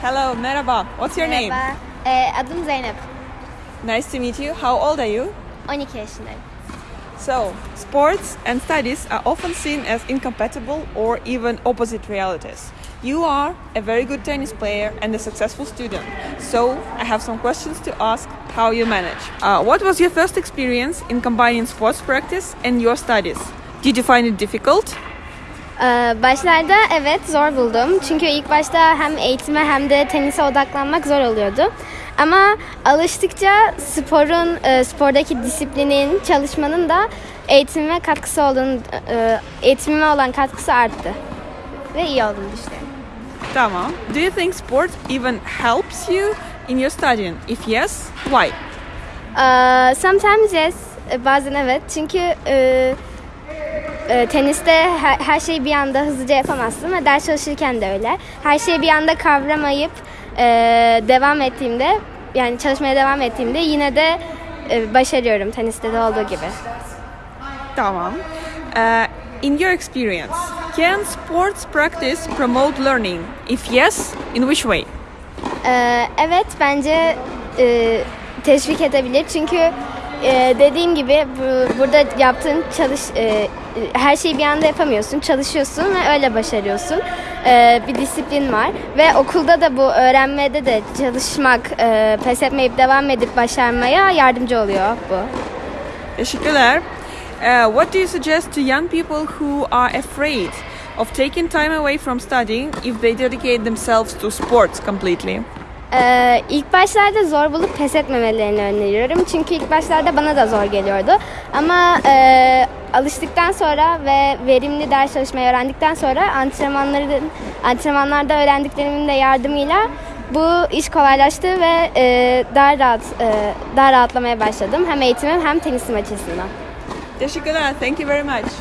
Hello, merhaba. What's your name? Merhaba. Ee, adım Zeynep. Nice to meet you. How old are you? 12 yaşındayım. So, sports and studies are often seen as incompatible or even opposite realities. You are a very good tennis player and a successful student. So, I have some questions to ask how you manage. Uh, what was your first experience in combining sports practice and your studies? Did you find it difficult? Ee, başlarda evet zor buldum. Çünkü ilk başta hem eğitime hem de tenise odaklanmak zor oluyordu. Ama alıştıkça sporun, e, spordaki disiplinin, çalışmanın da eğitimime katkısı olduğunu, e, eğitimime olan katkısı arttı. Ve iyi olduğunu düşünüyorum. Tamam. Do you think sport even helps you in your studying? If yes, why? Ee, sometimes yes, e, bazen evet. Çünkü e, e, teniste her, her şeyi bir anda hızlıca yapamazsın ve ders çalışırken de öyle. Her şeyi bir anda kavramayıp e, devam ettiğimde, yani çalışmaya devam ettiğimde yine de e, başarıyorum teniste de olduğu gibi. Tamam. Uh, in your experience, can sports practice promote learning? If yes, in which way? Ee, evet bence e, teşvik edebilir çünkü e, dediğim gibi bu, burada yaptığın çalış e, her şeyi bir anda yapamıyorsun çalışıyorsun ve öyle başarıyorsun Ee, bir disiplin var ve okulda da bu öğrenmede de çalışmak e, pes etmeyip devam edip başarmaya yardımcı oluyor bu. Teşekkürler. Uh, what do you suggest to young people who are afraid of taking time away from studying if they dedicate themselves to sports completely? Ee, ilk başlarda zor bulup pes etmemelerini öneriyorum. Çünkü ilk başlarda bana da zor geliyordu. Ama e, alıştıktan sonra ve verimli ders çalışmayı öğrendikten sonra antrenmanların antrenmanlarda öğrendiklerimin de yardımıyla bu iş kolaylaştı ve e, daha rahat e, daha rahatlamaya başladım. Hem eğitimim hem tenisim açısından. Teşekkürler. Thank you very much.